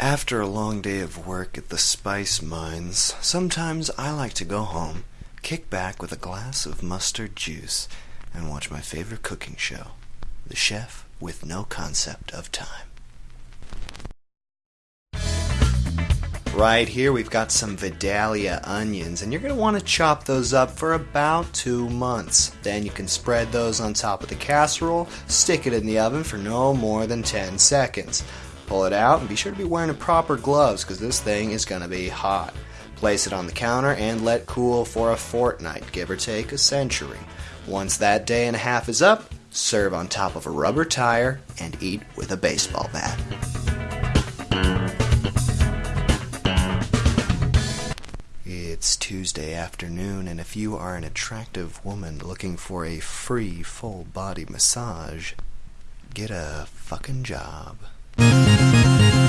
After a long day of work at the spice mines, sometimes I like to go home, kick back with a glass of mustard juice, and watch my favorite cooking show, The Chef with No Concept of Time. Right here, we've got some Vidalia onions, and you're going to want to chop those up for about two months. Then you can spread those on top of the casserole, stick it in the oven for no more than 10 seconds. Pull it out and be sure to be wearing proper gloves because this thing is going to be hot. Place it on the counter and let cool for a fortnight, give or take a century. Once that day and a half is up, serve on top of a rubber tire and eat with a baseball bat. It's Tuesday afternoon, and if you are an attractive woman looking for a free full body massage, get a fucking job. Thank you.